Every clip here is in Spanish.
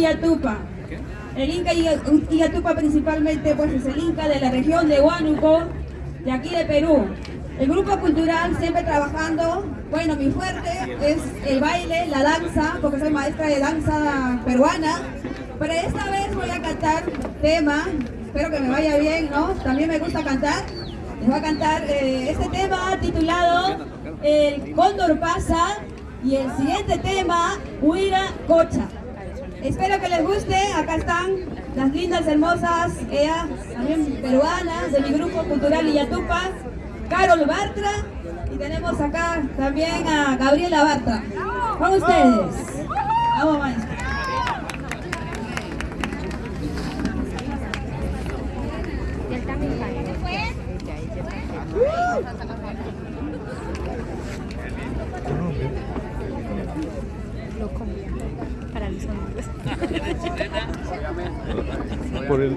Illatupa. El Inca Illatupa principalmente pues es el Inca de la región de Huánuco, de aquí de Perú. El grupo cultural siempre trabajando, bueno, mi fuerte es el baile, la danza, porque soy maestra de danza peruana, pero esta vez voy a cantar tema, espero que me vaya bien, ¿no? También me gusta cantar. Les voy a cantar eh, este tema titulado El Cóndor pasa y el siguiente tema, Huira Cocha. Espero que les guste, acá están las lindas, hermosas, ellas también peruanas de mi grupo cultural Illatupa, Carol Bartra y tenemos acá también a Gabriela Bartra. Con ustedes. Vamos maestra. Por el,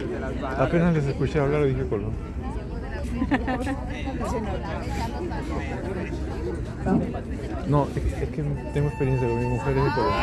apenas les escuché hablar dije Colón. No, es, es que tengo experiencia con mi mujer es de Colón.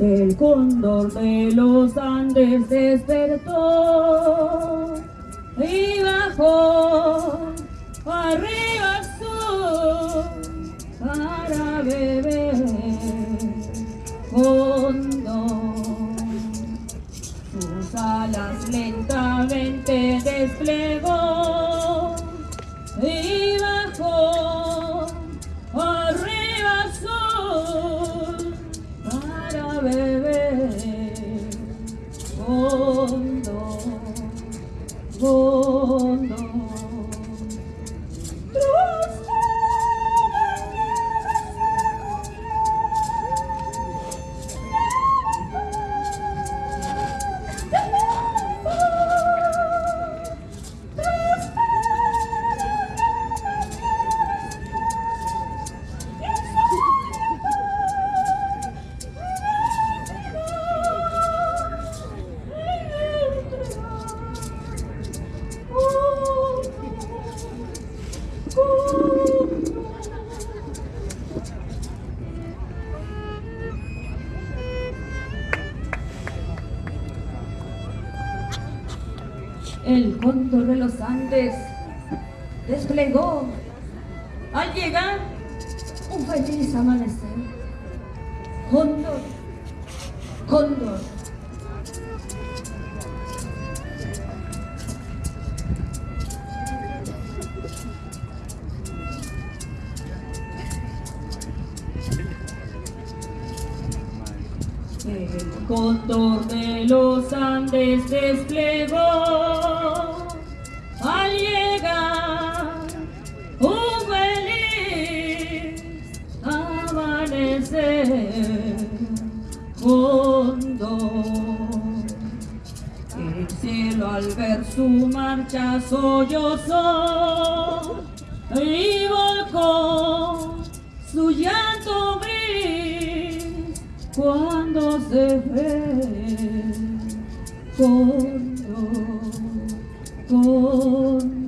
El cóndor de los Andes despertó El cóndor de los Andes desplegó al llegar un feliz amanecer. Cóndor, cóndor. El de los Andes desplegó al llegar un feliz amanecer cóndor. El cielo al ver su marcha sollozó y volcó su llanto gris cuando se ve cóndor, cóndor.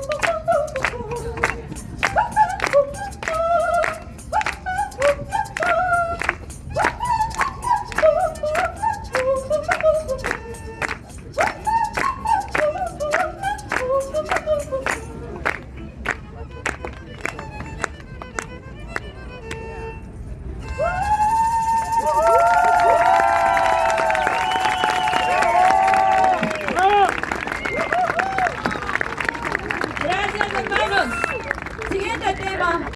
Woo, woo, woo.